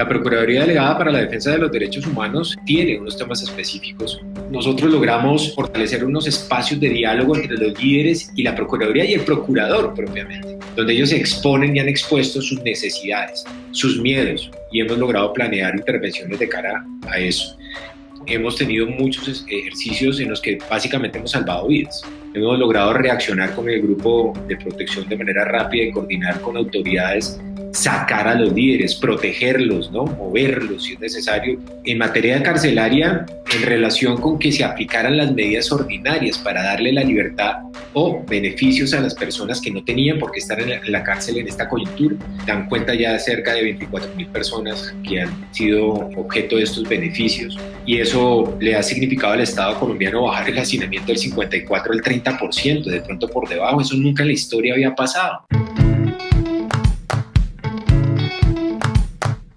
La Procuraduría Delegada para la Defensa de los Derechos Humanos tiene unos temas específicos. Nosotros logramos fortalecer unos espacios de diálogo entre los líderes y la Procuraduría y el Procurador propiamente, donde ellos exponen y han expuesto sus necesidades, sus miedos y hemos logrado planear intervenciones de cara a eso hemos tenido muchos ejercicios en los que básicamente hemos salvado vidas. Hemos logrado reaccionar con el grupo de protección de manera rápida y coordinar con autoridades sacar a los líderes, protegerlos, ¿no? moverlos si es necesario. En materia carcelaria, en relación con que se aplicaran las medidas ordinarias para darle la libertad o beneficios a las personas que no tenían por qué estar en la, cárcel en esta coyuntura. Dan cuenta ya de cerca de 24 mil personas que han sido objeto de estos beneficios y eso le ha significado al Estado colombiano bajar el hacinamiento del 54 al 30%, de pronto por debajo. Eso nunca en la historia había pasado.